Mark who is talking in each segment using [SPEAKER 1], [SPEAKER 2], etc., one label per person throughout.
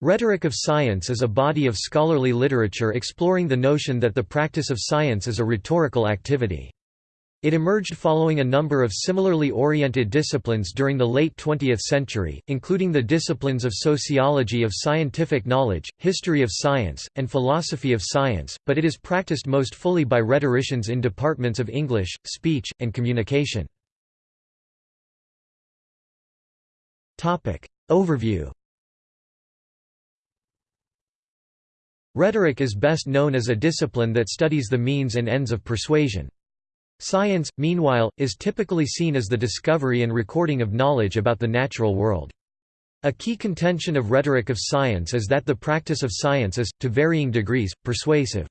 [SPEAKER 1] Rhetoric of science is a body of scholarly literature exploring the notion that the practice of science is a rhetorical activity. It emerged following a number of similarly oriented disciplines during the late 20th century, including the disciplines of sociology of scientific knowledge, history of science, and philosophy of science, but it is practiced most fully by rhetoricians in departments of English, speech, and communication. Overview Rhetoric is best known as a discipline that studies the means and ends of persuasion. Science, meanwhile, is typically seen as the discovery and recording of knowledge about the natural world. A key contention of rhetoric of science is that the practice of science is, to varying degrees, persuasive.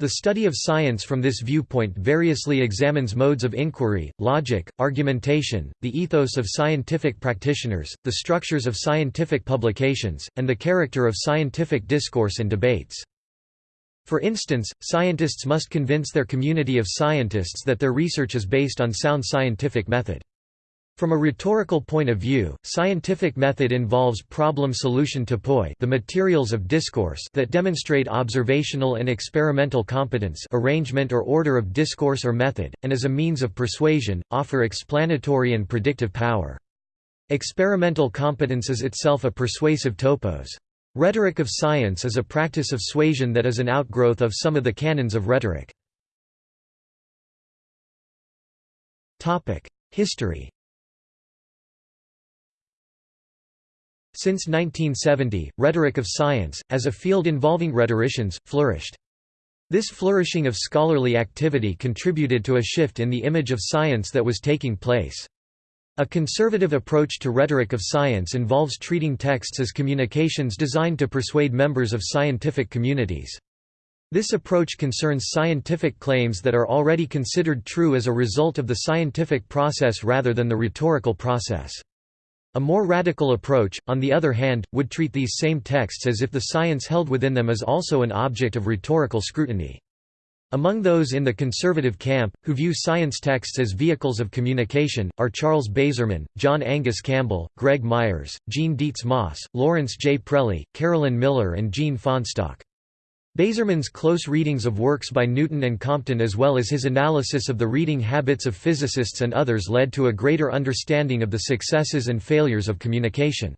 [SPEAKER 1] The study of science from this viewpoint variously examines modes of inquiry, logic, argumentation, the ethos of scientific practitioners, the structures of scientific publications, and the character of scientific discourse and debates. For instance, scientists must convince their community of scientists that their research is based on sound scientific method. From a rhetorical point of view, scientific method involves problem-solution topoi the materials of discourse that demonstrate observational and experimental competence arrangement or order of discourse or method, and as a means of persuasion, offer explanatory and predictive power. Experimental competence is itself a persuasive topos. Rhetoric of science is a practice of suasion that is an outgrowth of some of the canons of rhetoric. History Since 1970, rhetoric of science, as a field involving rhetoricians, flourished. This flourishing of scholarly activity contributed to a shift in the image of science that was taking place. A conservative approach to rhetoric of science involves treating texts as communications designed to persuade members of scientific communities. This approach concerns scientific claims that are already considered true as a result of the scientific process rather than the rhetorical process. A more radical approach, on the other hand, would treat these same texts as if the science held within them is also an object of rhetorical scrutiny. Among those in the conservative camp, who view science texts as vehicles of communication, are Charles Bazerman, John Angus Campbell, Greg Myers, Jean Dietz Moss, Lawrence J. Prelli, Carolyn Miller and Jean Fahnestock. Bazerman's close readings of works by Newton and Compton as well as his analysis of the reading habits of physicists and others led to a greater understanding of the successes and failures of communication.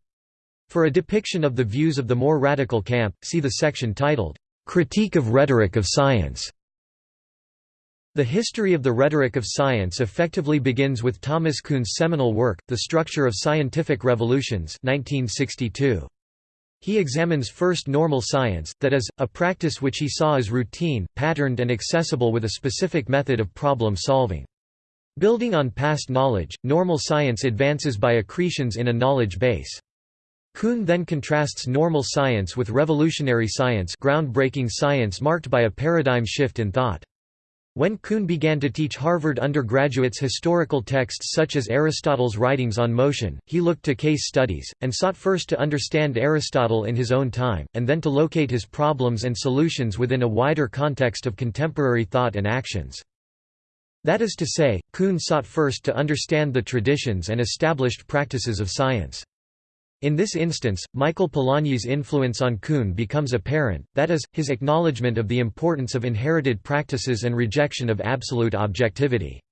[SPEAKER 1] For a depiction of the views of the more radical camp, see the section titled, "'Critique of Rhetoric of Science' The history of the rhetoric of science effectively begins with Thomas Kuhn's seminal work, The Structure of Scientific Revolutions 1962. He examines first normal science, that is, a practice which he saw as routine, patterned and accessible with a specific method of problem solving. Building on past knowledge, normal science advances by accretions in a knowledge base. Kuhn then contrasts normal science with revolutionary science groundbreaking science marked by a paradigm shift in thought. When Kuhn began to teach Harvard undergraduates historical texts such as Aristotle's writings on motion, he looked to case studies, and sought first to understand Aristotle in his own time, and then to locate his problems and solutions within a wider context of contemporary thought and actions. That is to say, Kuhn sought first to understand the traditions and established practices of science. In this instance, Michael Polanyi's influence on Kuhn becomes apparent, that is, his acknowledgement of the importance of inherited practices and rejection of absolute objectivity.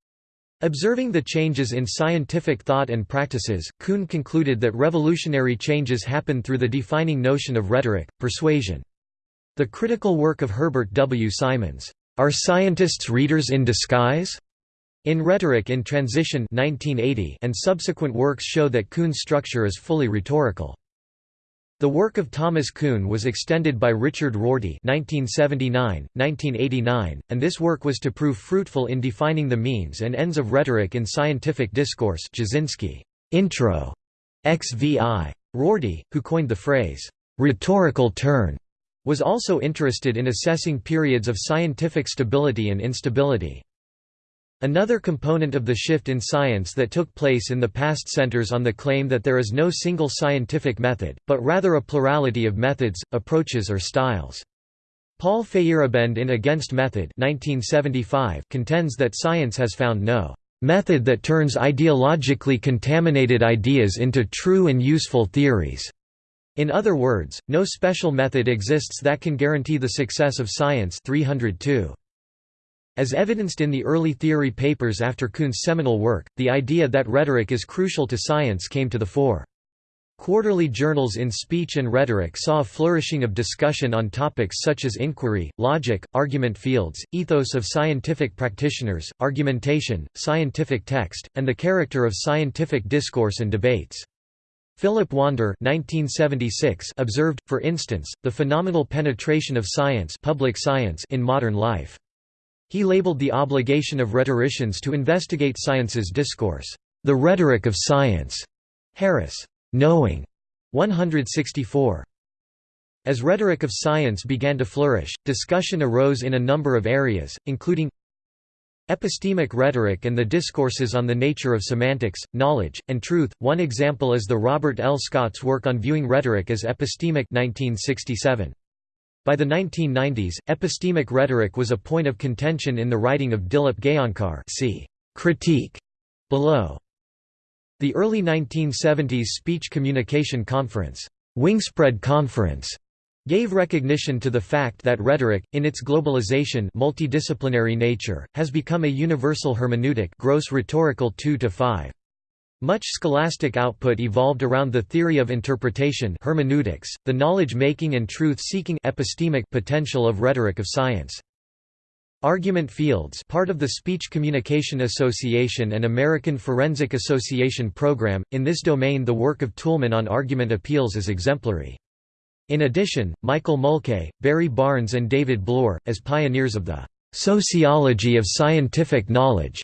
[SPEAKER 1] Observing the changes in scientific thought and practices, Kuhn concluded that revolutionary changes happen through the defining notion of rhetoric, persuasion. The critical work of Herbert W. Simons, "'Are Scientists Rhetors in Disguise?' In Rhetoric in Transition 1980 and subsequent works show that Kuhn's structure is fully rhetorical. The work of Thomas Kuhn was extended by Richard Rorty 1979, 1989, and this work was to prove fruitful in defining the means and ends of rhetoric in scientific discourse Jasinski, Intro, XVI. Rorty, who coined the phrase, "'rhetorical turn' was also interested in assessing periods of scientific stability and instability. Another component of the shift in science that took place in the past centers on the claim that there is no single scientific method, but rather a plurality of methods, approaches or styles. Paul Feyerabend in Against Method 1975 contends that science has found no "...method that turns ideologically contaminated ideas into true and useful theories." In other words, no special method exists that can guarantee the success of science 302. As evidenced in the early theory papers after Kuhn's seminal work, the idea that rhetoric is crucial to science came to the fore. Quarterly journals in speech and rhetoric saw a flourishing of discussion on topics such as inquiry, logic, argument fields, ethos of scientific practitioners, argumentation, scientific text, and the character of scientific discourse and debates. Philip Wander 1976 observed, for instance, the phenomenal penetration of science, public science in modern life. He labeled the obligation of rhetoricians to investigate science's discourse, "...the rhetoric of science." Harris. Knowing. 164. As rhetoric of science began to flourish, discussion arose in a number of areas, including Epistemic rhetoric and the discourses on the nature of semantics, knowledge, and truth. One example is the Robert L. Scott's work on viewing rhetoric as epistemic 1967. By the 1990s, epistemic rhetoric was a point of contention in the writing of Dilip Gaonkar see critique below. The early 1970s Speech Communication Conference, Wingspread Conference, gave recognition to the fact that rhetoric, in its globalization multidisciplinary nature, has become a universal hermeneutic Gross rhetorical 2 to 5. Much scholastic output evolved around the theory of interpretation hermeneutics, the knowledge-making and truth-seeking epistemic potential of rhetoric of science. Argument fields part of the Speech Communication Association and American Forensic Association program, in this domain the work of Toulmin on argument appeals is exemplary. In addition, Michael Mulkay, Barry Barnes and David Bloor, as pioneers of the "'sociology of scientific knowledge'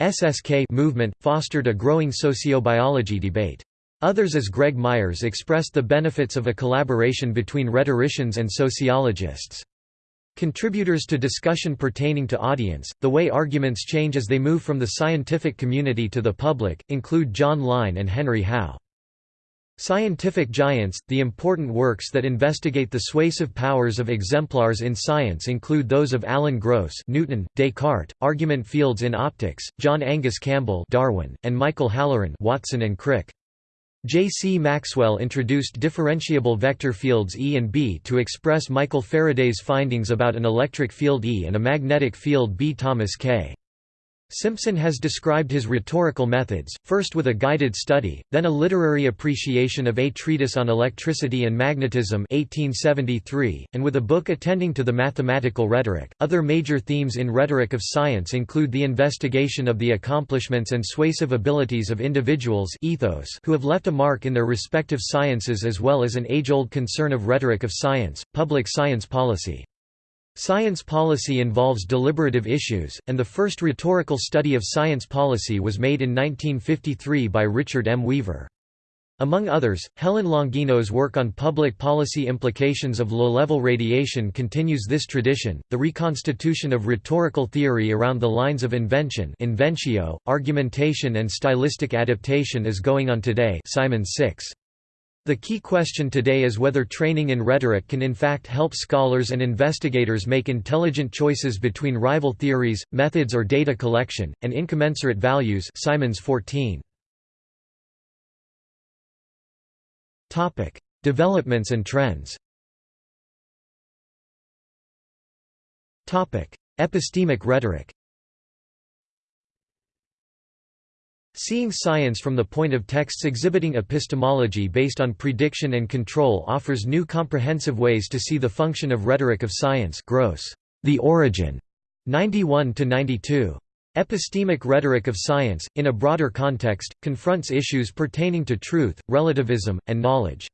[SPEAKER 1] SSK movement, fostered a growing sociobiology debate. Others as Greg Myers expressed the benefits of a collaboration between rhetoricians and sociologists. Contributors to discussion pertaining to audience, the way arguments change as they move from the scientific community to the public, include John Lyne and Henry Howe. Scientific giants – The important works that investigate the suasive powers of exemplars in science include those of Alan Gross Newton, Descartes, argument fields in optics, John Angus Campbell Darwin, and Michael Halloran Watson and Crick. J. C. Maxwell introduced differentiable vector fields E and B to express Michael Faraday's findings about an electric field E and a magnetic field B. Thomas K. Simpson has described his rhetorical methods, first with a guided study, then a literary appreciation of A Treatise on Electricity and Magnetism 1873, and with a book attending to the mathematical rhetoric. Other major themes in rhetoric of science include the investigation of the accomplishments and suasive abilities of individuals ethos who have left a mark in their respective sciences as well as an age-old concern of rhetoric of science, public science policy. Science policy involves deliberative issues, and the first rhetorical study of science policy was made in 1953 by Richard M. Weaver. Among others, Helen Longino's work on public policy implications of low-level radiation continues this tradition. The reconstitution of rhetorical theory around the lines of invention, inventio, argumentation and stylistic adaptation is going on today. Simon 6. The key question today is whether training in rhetoric can in fact help scholars and investigators make intelligent choices between rival theories, methods or data collection, and incommensurate values Simons 14. Developments and trends Epistemic rhetoric Seeing science from the point of texts exhibiting epistemology based on prediction and control offers new comprehensive ways to see the function of rhetoric of science Gross. The Origin, 91–92. Epistemic rhetoric of science, in a broader context, confronts issues pertaining to truth, relativism, and knowledge.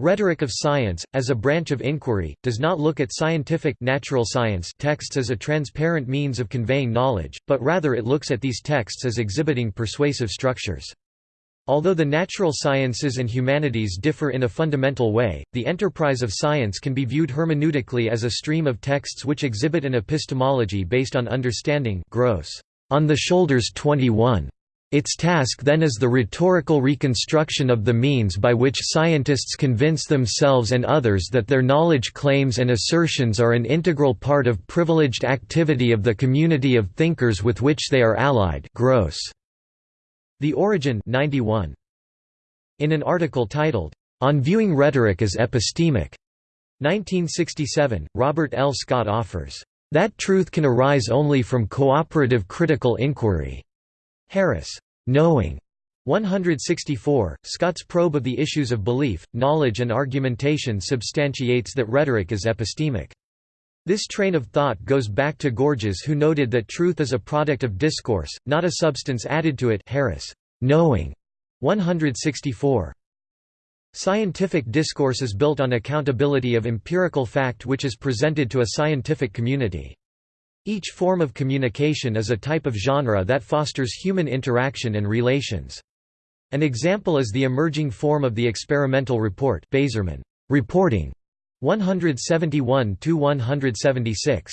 [SPEAKER 1] Rhetoric of science, as a branch of inquiry, does not look at scientific natural science texts as a transparent means of conveying knowledge, but rather it looks at these texts as exhibiting persuasive structures. Although the natural sciences and humanities differ in a fundamental way, the enterprise of science can be viewed hermeneutically as a stream of texts which exhibit an epistemology based on understanding Gross. On the Shoulders 21. Its task then is the rhetorical reconstruction of the means by which scientists convince themselves and others that their knowledge claims and assertions are an integral part of privileged activity of the community of thinkers with which they are allied Gross. The Origin 91. In an article titled, On Viewing Rhetoric as Epistemic. 1967, Robert L. Scott offers, "...that truth can arise only from cooperative critical inquiry." Harris. Knowing. 164, Scott's probe of the issues of belief, knowledge and argumentation substantiates that rhetoric is epistemic. This train of thought goes back to Gorgias who noted that truth is a product of discourse, not a substance added to it Harris. Knowing. 164. Scientific discourse is built on accountability of empirical fact which is presented to a scientific community. Each form of communication is a type of genre that fosters human interaction and relations. An example is the emerging form of the experimental report Bazerman, reporting 171–176.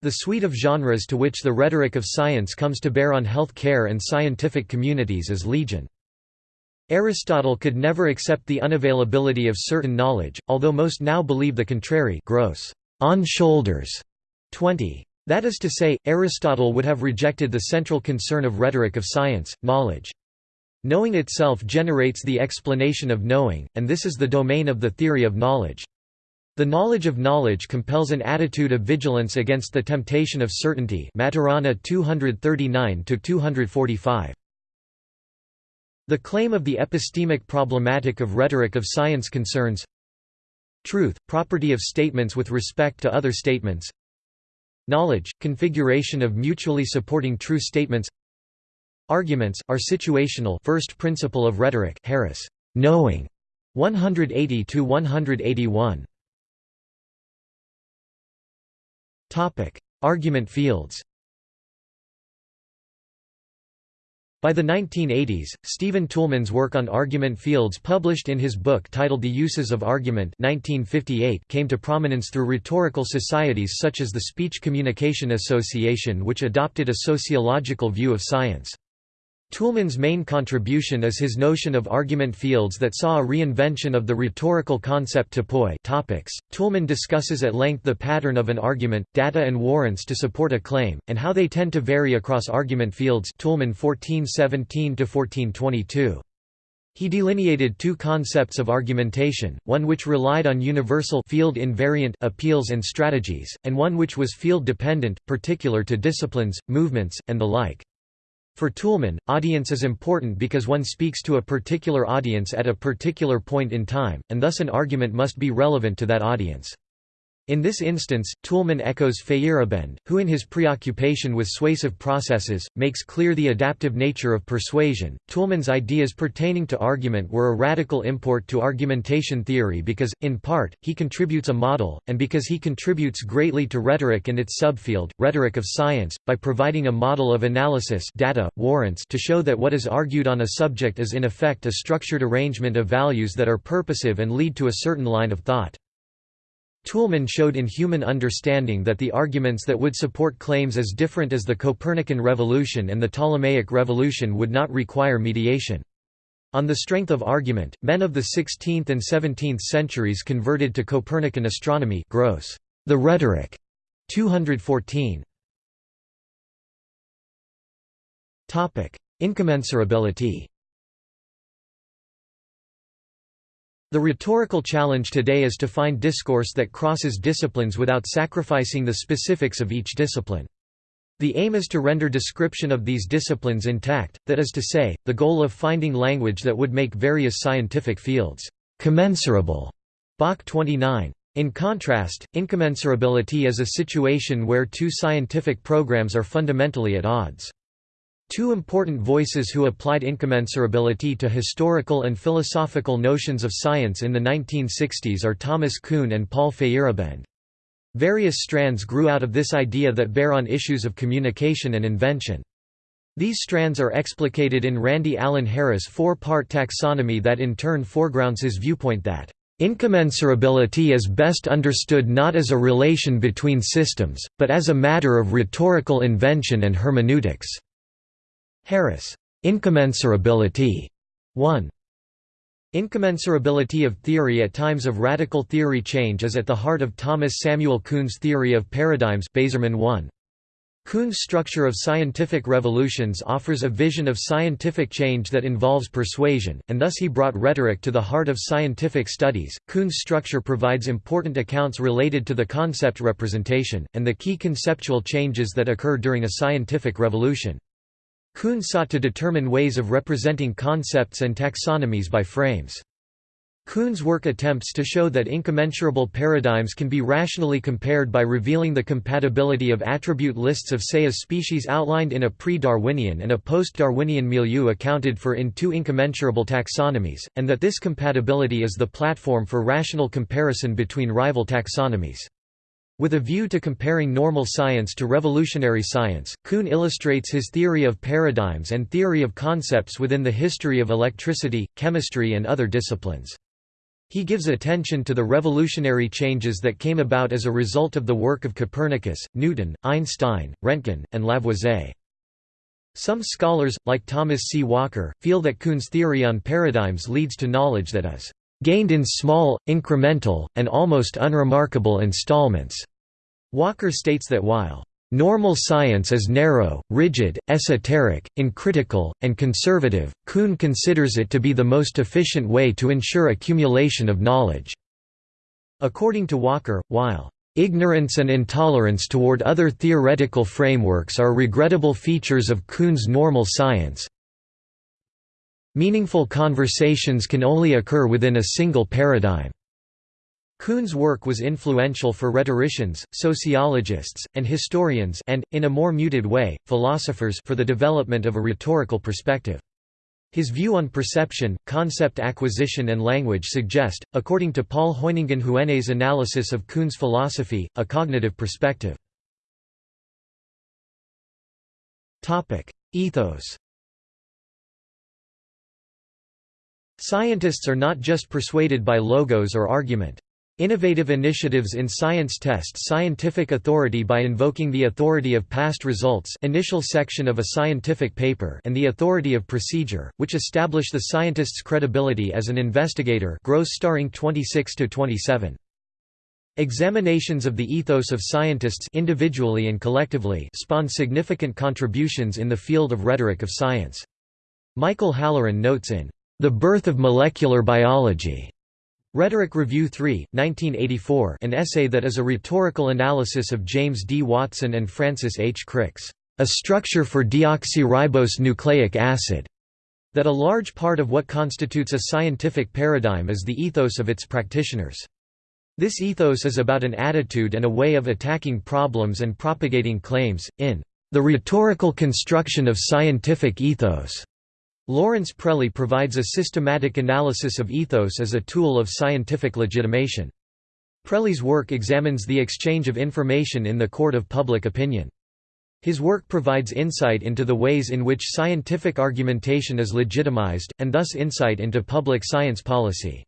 [SPEAKER 1] The suite of genres to which the rhetoric of science comes to bear on health care and scientific communities is legion. Aristotle could never accept the unavailability of certain knowledge, although most now believe the contrary Gross on shoulders 20. That is to say, Aristotle would have rejected the central concern of rhetoric of science, knowledge. Knowing itself generates the explanation of knowing, and this is the domain of the theory of knowledge. The knowledge of knowledge compels an attitude of vigilance against the temptation of certainty Maturana 239–245. The claim of the epistemic problematic of rhetoric of science concerns Truth, property of statements with respect to other statements Knowledge, configuration of mutually supporting true statements. Arguments, are situational. First principle of rhetoric Harris, knowing. 180 to 181. Argument fields By the 1980s, Stephen Toulmin's work on argument fields published in his book titled The Uses of Argument 1958 came to prominence through rhetorical societies such as the Speech Communication Association which adopted a sociological view of science. Toulmin's main contribution is his notion of argument fields that saw a reinvention of the rhetorical concept topoi topics. Toulmin discusses at length the pattern of an argument, data and warrants to support a claim, and how they tend to vary across argument fields Toulmin 1417–1422. He delineated two concepts of argumentation, one which relied on universal field invariant appeals and strategies, and one which was field dependent, particular to disciplines, movements, and the like. For Toulmin, audience is important because one speaks to a particular audience at a particular point in time, and thus an argument must be relevant to that audience. In this instance, Toulmin echoes Feyerabend, who in his preoccupation with suasive processes, makes clear the adaptive nature of persuasion. Toulmin's ideas pertaining to argument were a radical import to argumentation theory because, in part, he contributes a model, and because he contributes greatly to rhetoric and its subfield, rhetoric of science, by providing a model of analysis data, warrants to show that what is argued on a subject is in effect a structured arrangement of values that are purposive and lead to a certain line of thought. Toulmin showed in Human Understanding that the arguments that would support claims as different as the Copernican revolution and the Ptolemaic revolution would not require mediation. On the strength of argument, men of the 16th and 17th centuries converted to Copernican astronomy Gross. The Rhetoric. 214. Incommensurability The rhetorical challenge today is to find discourse that crosses disciplines without sacrificing the specifics of each discipline. The aim is to render description of these disciplines intact, that is to say, the goal of finding language that would make various scientific fields commensurable. Bach 29. In contrast, incommensurability is a situation where two scientific programs are fundamentally at odds. Two important voices who applied incommensurability to historical and philosophical notions of science in the 1960s are Thomas Kuhn and Paul Feyerabend. Various strands grew out of this idea that bear on issues of communication and invention. These strands are explicated in Randy Allen Harris' four-part taxonomy that in turn foregrounds his viewpoint that Incommensurability is best understood not as a relation between systems, but as a matter of rhetorical invention and hermeneutics. Harris. Incommensurability. 1. Incommensurability of theory at times of radical theory change is at the heart of Thomas Samuel Kuhn's theory of paradigms Bazerman 1. Kuhn's structure of scientific revolutions offers a vision of scientific change that involves persuasion, and thus he brought rhetoric to the heart of scientific studies. Kuhn's structure provides important accounts related to the concept representation, and the key conceptual changes that occur during a scientific revolution. Kuhn sought to determine ways of representing concepts and taxonomies by frames. Kuhn's work attempts to show that incommensurable paradigms can be rationally compared by revealing the compatibility of attribute lists of say a species outlined in a pre-Darwinian and a post-Darwinian milieu accounted for in two incommensurable taxonomies, and that this compatibility is the platform for rational comparison between rival taxonomies. With a view to comparing normal science to revolutionary science, Kuhn illustrates his theory of paradigms and theory of concepts within the history of electricity, chemistry and other disciplines. He gives attention to the revolutionary changes that came about as a result of the work of Copernicus, Newton, Einstein, Röntgen, and Lavoisier. Some scholars, like Thomas C. Walker, feel that Kuhn's theory on paradigms leads to knowledge that is gained in small, incremental, and almost unremarkable installments. Walker states that while Normal science is narrow, rigid, esoteric, uncritical, and conservative. Kuhn considers it to be the most efficient way to ensure accumulation of knowledge. According to Walker, while ignorance and intolerance toward other theoretical frameworks are regrettable features of Kuhn's normal science, meaningful conversations can only occur within a single paradigm. Kuhn's work was influential for rhetoricians, sociologists, and historians and, in a more muted way, philosophers for the development of a rhetorical perspective. His view on perception, concept acquisition and language suggest, according to Paul Hoyningen-Huene's analysis of Kuhn's philosophy, a cognitive perspective. Ethos Scientists are not just persuaded by logos or argument. Innovative initiatives in science test scientific authority by invoking the authority of past results initial section of a scientific paper and the authority of procedure, which establish the scientist's credibility as an investigator Gross starring 26–27. Examinations of the ethos of scientists individually and collectively spawn significant contributions in the field of rhetoric of science. Michael Halloran notes in The Birth of Molecular Biology Rhetoric Review 3, 1984 an essay that is a rhetorical analysis of James D. Watson and Francis H. Crick's A Structure for Deoxyribose Nucleic Acid, that a large part of what constitutes a scientific paradigm is the ethos of its practitioners. This ethos is about an attitude and a way of attacking problems and propagating claims, in the rhetorical construction of scientific ethos. Lawrence Prelli provides a systematic analysis of ethos as a tool of scientific legitimation. Prelli's work examines the exchange of information in the court of public opinion. His work provides insight into the ways in which scientific argumentation is legitimized, and thus insight into public science policy.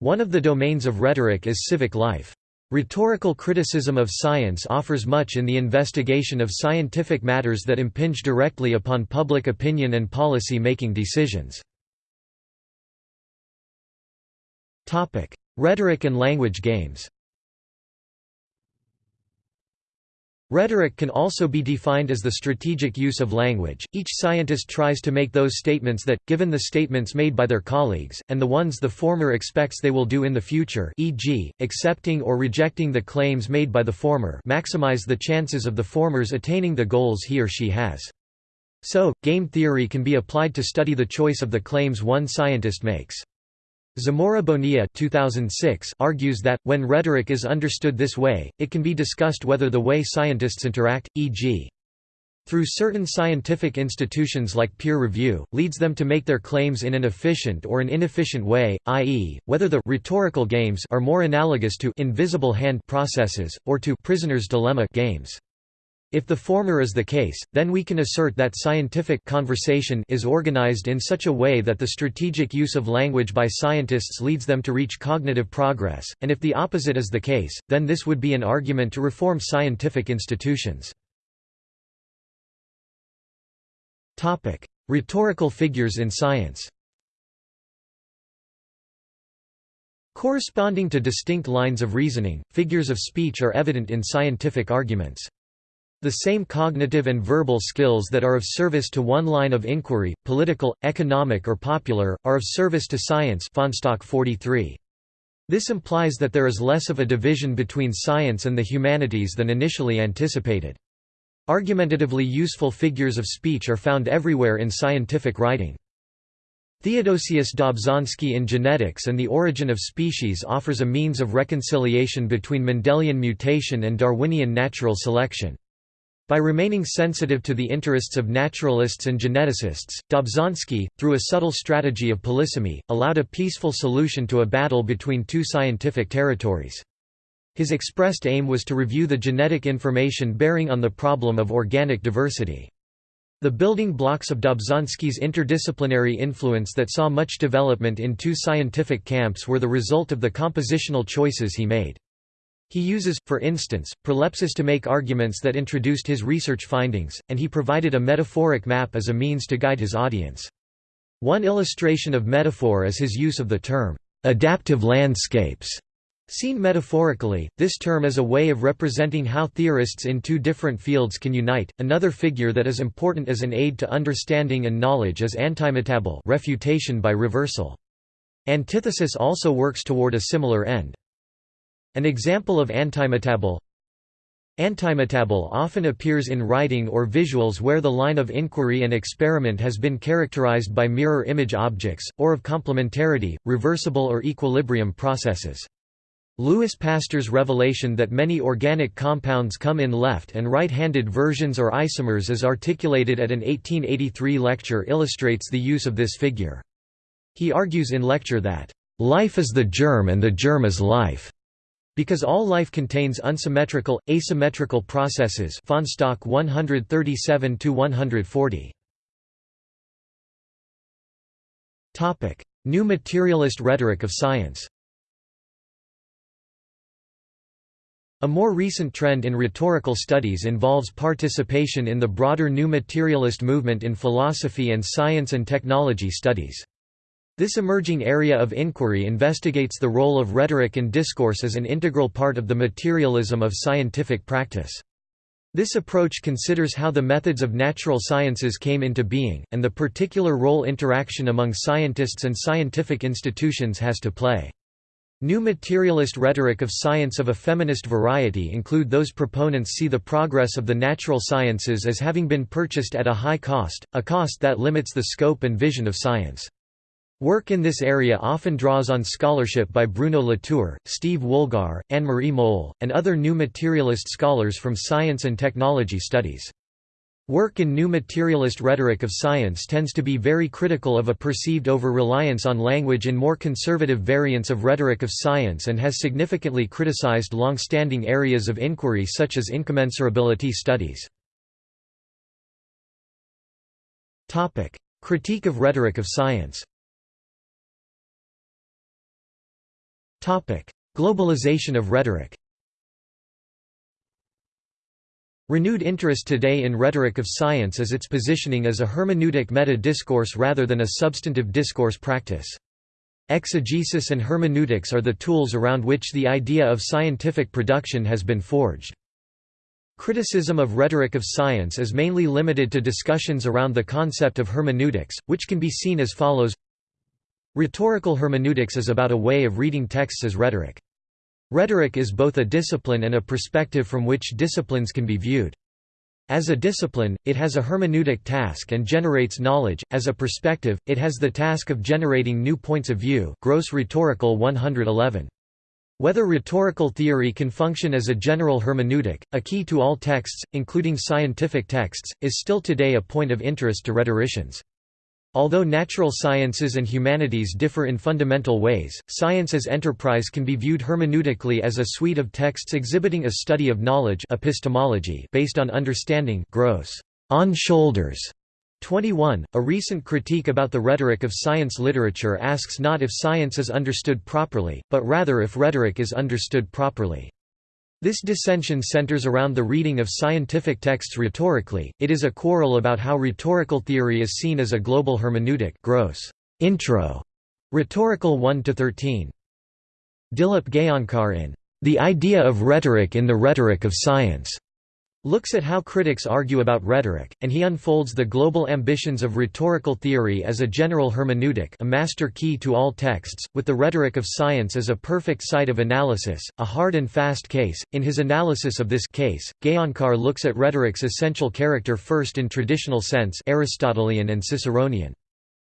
[SPEAKER 1] One of the domains of rhetoric is civic life. Rhetorical criticism of science offers much in the investigation of scientific matters that impinge directly upon public opinion and policy-making decisions. Rhetoric and language games Rhetoric can also be defined as the strategic use of language. Each scientist tries to make those statements that, given the statements made by their colleagues, and the ones the former expects they will do in the future e.g., accepting or rejecting the claims made by the former maximize the chances of the former's attaining the goals he or she has. So, game theory can be applied to study the choice of the claims one scientist makes. Zamora Bonilla 2006 argues that, when rhetoric is understood this way, it can be discussed whether the way scientists interact, e.g. through certain scientific institutions like peer review, leads them to make their claims in an efficient or an inefficient way, i.e., whether the rhetorical games are more analogous to invisible hand processes, or to prisoner's dilemma games. If the former is the case, then we can assert that scientific conversation is organized in such a way that the strategic use of language by scientists leads them to reach cognitive progress, and if the opposite is the case, then this would be an argument to reform scientific institutions. Rhetorical figures in science Corresponding to distinct lines of reasoning, figures of speech are evident in scientific arguments. The same cognitive and verbal skills that are of service to one line of inquiry, political, economic or popular, are of service to science 43. This implies that there is less of a division between science and the humanities than initially anticipated. Argumentatively useful figures of speech are found everywhere in scientific writing. Theodosius Dobzhansky in Genetics and the Origin of Species offers a means of reconciliation between Mendelian mutation and Darwinian natural selection. By remaining sensitive to the interests of naturalists and geneticists, Dobzhansky, through a subtle strategy of polysemy, allowed a peaceful solution to a battle between two scientific territories. His expressed aim was to review the genetic information bearing on the problem of organic diversity. The building blocks of Dobzhansky's interdisciplinary influence that saw much development in two scientific camps were the result of the compositional choices he made. He uses, for instance, prolepsis to make arguments that introduced his research findings, and he provided a metaphoric map as a means to guide his audience. One illustration of metaphor is his use of the term, "...adaptive landscapes", Seen metaphorically, this term is a way of representing how theorists in two different fields can unite. Another figure that is important as an aid to understanding and knowledge is antimetabole refutation by reversal. Antithesis also works toward a similar end. An example of antimetabole Antimetabole often appears in writing or visuals where the line of inquiry and experiment has been characterized by mirror image objects, or of complementarity, reversible or equilibrium processes. Louis Pasteur's revelation that many organic compounds come in left and right-handed versions or isomers as articulated at an 1883 lecture illustrates the use of this figure. He argues in lecture that, "...life is the germ and the germ is life." Because all life contains unsymmetrical, asymmetrical processes Fahnestock 137–140. New materialist rhetoric of science A more recent trend in rhetorical studies involves participation in the broader new materialist movement in philosophy and science and technology studies. This emerging area of inquiry investigates the role of rhetoric and discourse as an integral part of the materialism of scientific practice. This approach considers how the methods of natural sciences came into being, and the particular role interaction among scientists and scientific institutions has to play. New materialist rhetoric of science of a feminist variety include those proponents see the progress of the natural sciences as having been purchased at a high cost, a cost that limits the scope and vision of science. Work in this area often draws on scholarship by Bruno Latour, Steve Woolgar, Anne-Marie Mol, and other new materialist scholars from science and technology studies. Work in new materialist rhetoric of science tends to be very critical of a perceived over-reliance on language in more conservative variants of rhetoric of science and has significantly criticized long-standing areas of inquiry such as incommensurability studies. Critique of rhetoric of science Globalization of rhetoric Renewed interest today in rhetoric of science is its positioning as a hermeneutic meta-discourse rather than a substantive discourse practice. Exegesis and hermeneutics are the tools around which the idea of scientific production has been forged. Criticism of rhetoric of science is mainly limited to discussions around the concept of hermeneutics, which can be seen as follows Rhetorical hermeneutics is about a way of reading texts as rhetoric. Rhetoric is both a discipline and a perspective from which disciplines can be viewed. As a discipline, it has a hermeneutic task and generates knowledge, as a perspective, it has the task of generating new points of view Gross Rhetorical 111. Whether rhetorical theory can function as a general hermeneutic, a key to all texts, including scientific texts, is still today a point of interest to rhetoricians. Although natural sciences and humanities differ in fundamental ways, science as enterprise can be viewed hermeneutically as a suite of texts exhibiting a study of knowledge epistemology based on understanding Gross on shoulders. 21. A recent critique about the rhetoric of science literature asks not if science is understood properly, but rather if rhetoric is understood properly. This dissension centers around the reading of scientific texts rhetorically, it is a quarrel about how rhetorical theory is seen as a global hermeneutic Gross intro, rhetorical one to thirteen. Dilip Gaonkar in The Idea of Rhetoric in the Rhetoric of Science, looks at how critics argue about rhetoric, and he unfolds the global ambitions of rhetorical theory as a general hermeneutic a master key to all texts, with the rhetoric of science as a perfect site of analysis, a hard and fast case. In his analysis of this case, Gaonkar looks at rhetoric's essential character first in traditional sense Aristotelian and Ciceronian.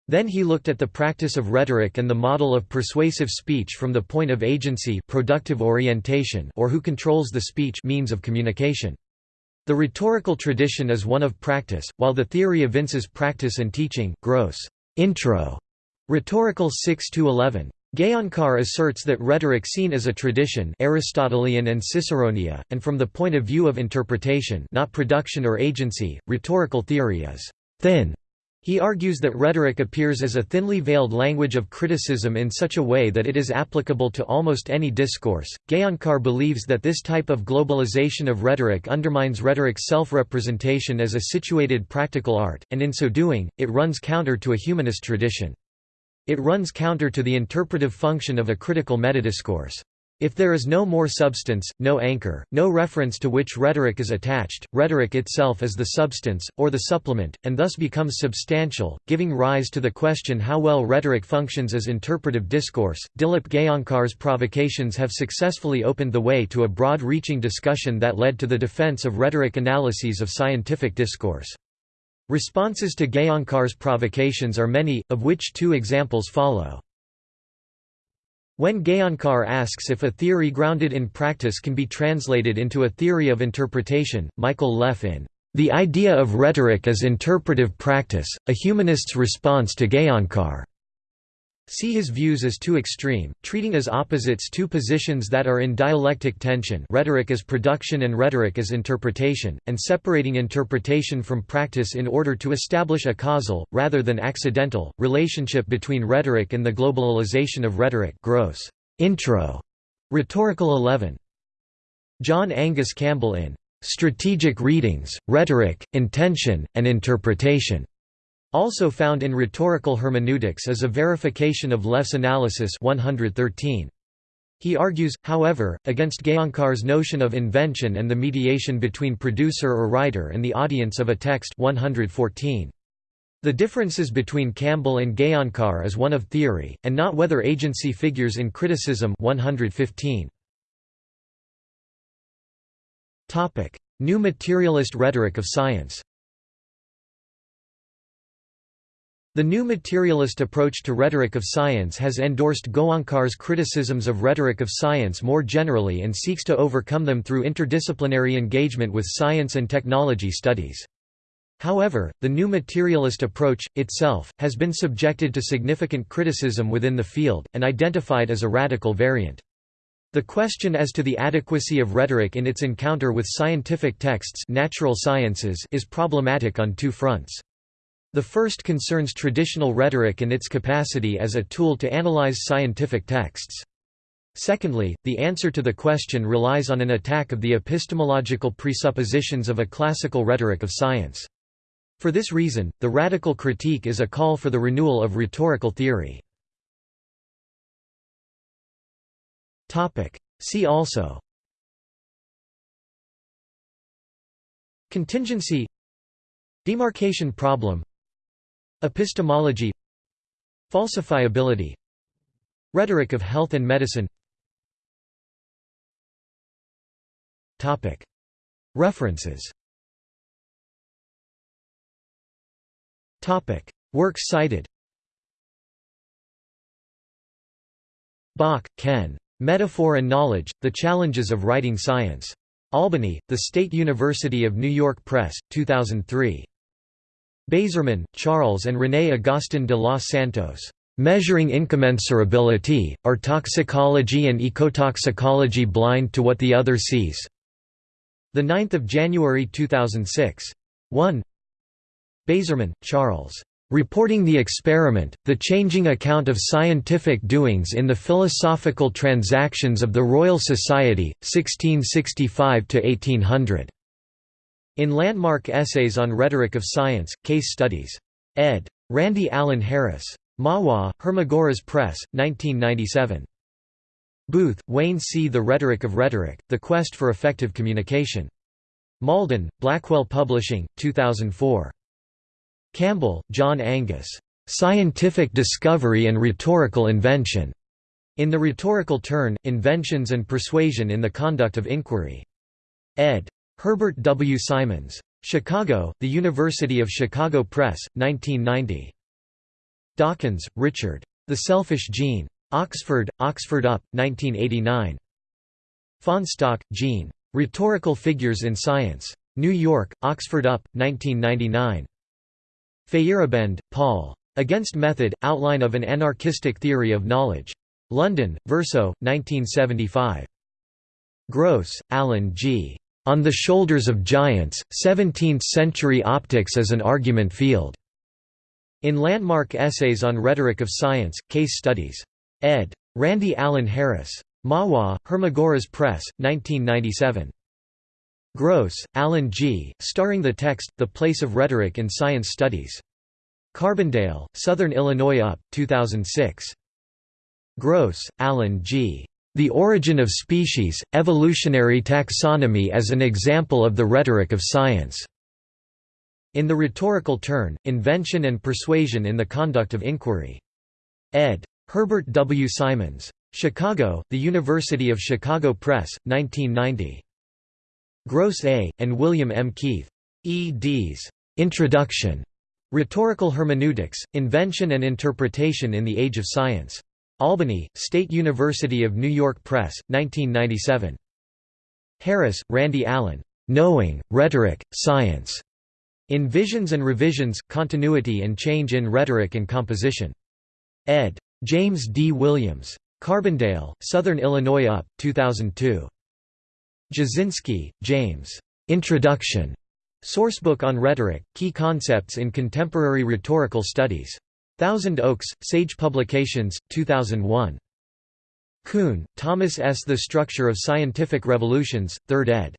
[SPEAKER 1] Then he looked at the practice of rhetoric and the model of persuasive speech from the point of agency productive orientation or who controls the speech means of communication. The rhetorical tradition is one of practice, while the theory evinces practice and teaching Gross intro, rhetorical 6–11. Gaonkar asserts that rhetoric seen as a tradition Aristotelian and Ciceronia, and from the point of view of interpretation not production or agency, rhetorical theory is «thin» He argues that rhetoric appears as a thinly veiled language of criticism in such a way that it is applicable to almost any discourse. Gaonkar believes that this type of globalization of rhetoric undermines rhetoric's self representation as a situated practical art, and in so doing, it runs counter to a humanist tradition. It runs counter to the interpretive function of a critical metadiscourse. If there is no more substance, no anchor, no reference to which rhetoric is attached, rhetoric itself is the substance, or the supplement, and thus becomes substantial, giving rise to the question how well rhetoric functions as interpretive discourse. Dilip Gaonkar's provocations have successfully opened the way to a broad reaching discussion that led to the defense of rhetoric analyses of scientific discourse. Responses to Gaonkar's provocations are many, of which two examples follow. When Gaonkar asks if a theory grounded in practice can be translated into a theory of interpretation, Michael Leff in The Idea of Rhetoric as Interpretive Practice, a Humanist's Response to Gaonkar see his views as too extreme, treating as opposites two positions that are in dialectic tension rhetoric as production and rhetoric as interpretation, and separating interpretation from practice in order to establish a causal, rather than accidental, relationship between rhetoric and the globalization of rhetoric Gross. Intro. Rhetorical 11. John Angus Campbell in "'Strategic Readings, Rhetoric, Intention, and Interpretation' Also found in rhetorical hermeneutics is a verification of Leff's analysis 113. He argues, however, against Gaonkar's notion of invention and the mediation between producer or writer and the audience of a text 114. The differences between Campbell and Gaonkar is one of theory, and not whether agency figures in criticism 115. New materialist rhetoric of science The new materialist approach to rhetoric of science has endorsed Gaonkar's criticisms of rhetoric of science more generally and seeks to overcome them through interdisciplinary engagement with science and technology studies. However, the new materialist approach, itself, has been subjected to significant criticism within the field, and identified as a radical variant. The question as to the adequacy of rhetoric in its encounter with scientific texts natural sciences is problematic on two fronts. The first concerns traditional rhetoric and its capacity as a tool to analyze scientific texts. Secondly, the answer to the question relies on an attack of the epistemological presuppositions of a classical rhetoric of science. For this reason, the radical critique is a call for the renewal of rhetorical theory. See also Contingency Demarcation problem Epistemology Falsifiability Rhetoric of health and medicine References Works cited Bach, Ken. Metaphor and Knowledge, The Challenges of Writing Science. Albany, The State University of New York Press, 2003. Bazerman, Charles and René Agustin de los Santos. Measuring Incommensurability, Are Toxicology and Ecotoxicology Blind to What the Other Sees? 9 January 2006. 1 Bazerman, Charles. Reporting the Experiment, The Changing Account of Scientific Doings in the Philosophical Transactions of the Royal Society, 1665–1800. In Landmark Essays on Rhetoric of Science, Case Studies. ed. Randy Allen Harris. Mahwah, Hermagoras Press, 1997. Booth, Wayne C. The Rhetoric of Rhetoric, The Quest for Effective Communication. Malden, Blackwell Publishing, 2004. Campbell, John Angus. "'Scientific Discovery and Rhetorical Invention' In the Rhetorical Turn, Inventions and Persuasion in the Conduct of Inquiry. Ed. Herbert W. Simons. Chicago, The University of Chicago Press, 1990. Dawkins, Richard. The Selfish Gene. Oxford, Oxford UP, 1989. Fahnestock, Jean. Rhetorical Figures in Science. New York, Oxford UP, 1999. Feyerabend, Paul. Against Method, Outline of an Anarchistic Theory of Knowledge. London, Verso, 1975. Gross, Alan G. On the Shoulders of Giants, Seventeenth-Century Optics as an Argument Field. In Landmark Essays on Rhetoric of Science, Case Studies. Ed. Randy Allen Harris. Mahwah, Hermagoras Press, 1997. Gross, Alan G., starring the text, The Place of Rhetoric in Science Studies. Carbondale, Southern Illinois UP, 2006. Gross, Alan G. The Origin of Species, Evolutionary Taxonomy as an Example of the Rhetoric of Science. In the Rhetorical Turn, Invention and Persuasion in the Conduct of Inquiry. Ed. Herbert W. Simons. Chicago, The University of Chicago Press, 1990. Gross A., and William M. Keith. eds. Introduction. Rhetorical Hermeneutics, Invention and Interpretation in the Age of Science. Albany, State University of New York Press, 1997. Harris, Randy Allen. Knowing, Rhetoric, Science. In Visions and Revisions, Continuity and Change in Rhetoric and Composition. Ed. James D. Williams. Carbondale, Southern Illinois UP, 2002. Jasinski, James. Introduction. Sourcebook on Rhetoric, Key Concepts in Contemporary Rhetorical Studies. Thousand Oaks, Sage Publications, 2001. Kuhn, Thomas S. The Structure of Scientific Revolutions, 3rd ed.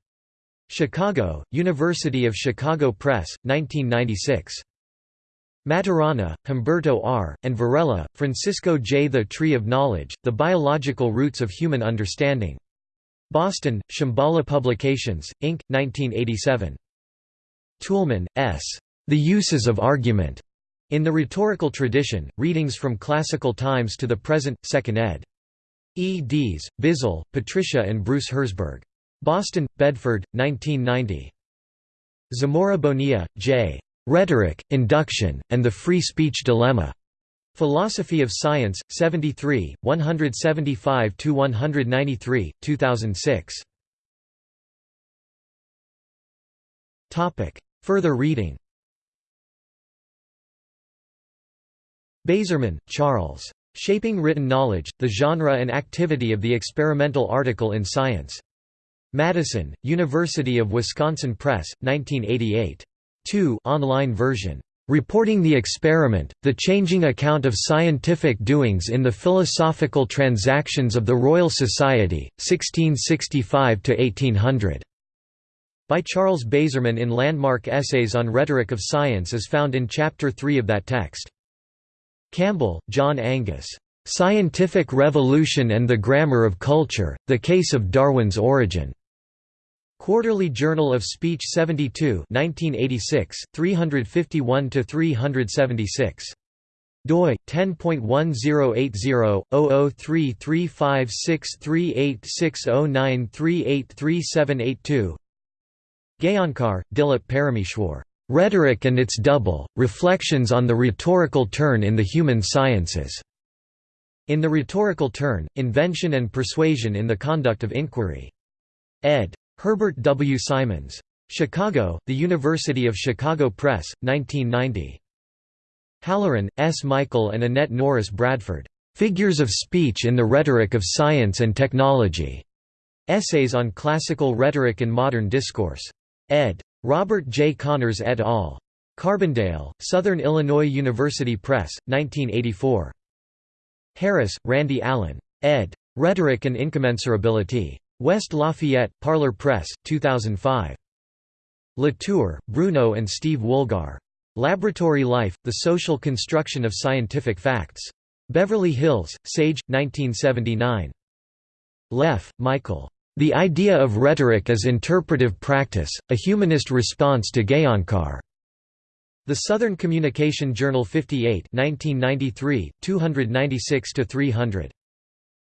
[SPEAKER 1] Chicago, University of Chicago Press, 1996. Maturana, Humberto R., and Varela, Francisco J. The Tree of Knowledge, The Biological Roots of Human Understanding. Boston, Shambhala Publications, Inc., 1987. Toulmin, S. The Uses of Argument. In the Rhetorical Tradition, Readings from Classical Times to the Present, 2nd ed. E. Dees, Bizzell, Patricia and Bruce Herzberg. Boston, Bedford, 1990. Zamora Bonilla, J. Rhetoric, Induction, and the Free Speech Dilemma. Philosophy of Science, 73, 175–193, 2006. Further reading Bazerman, Charles. Shaping Written Knowledge, The Genre and Activity of the Experimental Article in Science. Madison, University of Wisconsin Press, 1988. 2 online version. Reporting the Experiment, The Changing Account of Scientific Doings in the Philosophical Transactions of the Royal Society, 1665–1800", by Charles Bazerman in Landmark Essays on Rhetoric of Science is found in Chapter 3 of that text. Campbell, John Angus. "'Scientific Revolution and the Grammar of Culture, The Case of Darwin's Origin' Quarterly Journal of Speech 72 1986, 351–376. doi 10.1080-003356386093837832 Gaonkar, Dilip Parameshwar. Rhetoric and its Double, Reflections on the Rhetorical Turn in the Human Sciences. In the Rhetorical Turn, Invention and Persuasion in the Conduct of Inquiry. ed. Herbert W. Simons. Chicago, The University of Chicago Press, 1990. Halloran, S. Michael and Annette Norris Bradford. Figures of Speech in the Rhetoric of Science and Technology. Essays on Classical Rhetoric and Modern Discourse. ed. Robert J. Connors et al. Carbondale, Southern Illinois University Press, 1984. Harris, Randy Allen. ed. Rhetoric and Incommensurability. West Lafayette, Parlor Press, 2005. Latour, Bruno and Steve Woolgar. Laboratory Life, The Social Construction of Scientific Facts. Beverly Hills, Sage, 1979. Leff, Michael. The Idea of Rhetoric as Interpretive Practice, A Humanist Response to Gaonkar. The Southern Communication Journal 58 1993, 296–300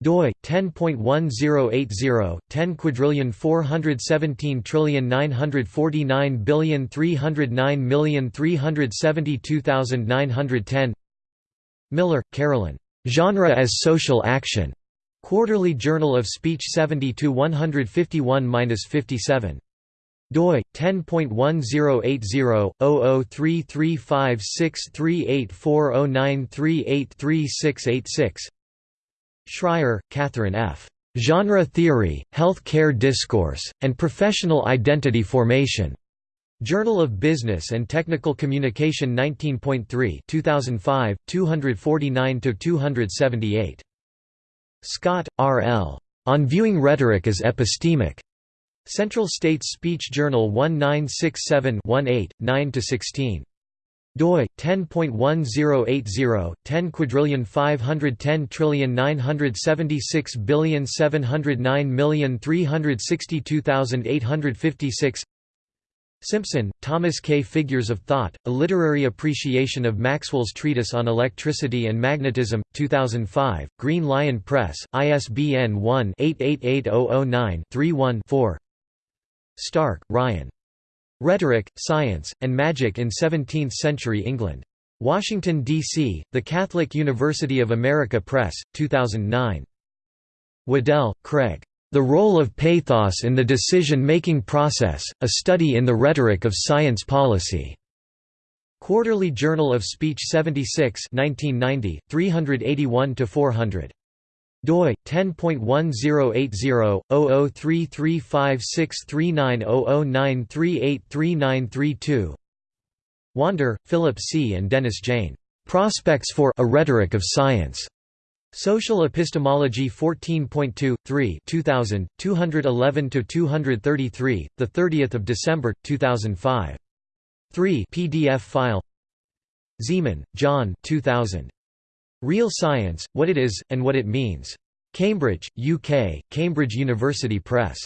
[SPEAKER 1] doi 10.1080 10 quadrillion 417 trillion 949 billion 309 million 372,910 Miller, Carolyn. Genre as Social Action. Quarterly Journal of Speech 72 151-57 doi 10.1080/003356384093833686 Schryer, Catherine F. Genre Theory, Health Care Discourse, and Professional Identity Formation. Journal of Business and Technical Communication 19.3 2005, 249–278. Scott, R. L. On Viewing Rhetoric as Epistemic. Central States Speech Journal 1967-18, 9–16 doi 10.1080 10 quadrillion 510 trillion 976 billion 709 million 362,856 Simpson, Thomas K. Figures of Thought, A Literary Appreciation of Maxwell's Treatise on Electricity and Magnetism, 2005, Green Lion Press, ISBN 1-888009-31-4 Stark, Ryan. Rhetoric, Science, and Magic in Seventeenth-Century England. Washington, D.C., The Catholic University of America Press, 2009. Waddell, Craig. The Role of Pathos in the Decision-Making Process, A Study in the Rhetoric of Science Policy. Quarterly Journal of Speech 76 1990, 381–400 doi 10.1080/003356390093833932 Wander, Philip C. and Dennis Jaehne. Prospects for A Rhetoric of Science. Social Epistemology 14.2, 3 2000, 211–233, 30 December, 2005. 3 PDF file Ziman, John 2000. Real Science, What It Is, and What It Means. Cambridge, UK, Cambridge University Press.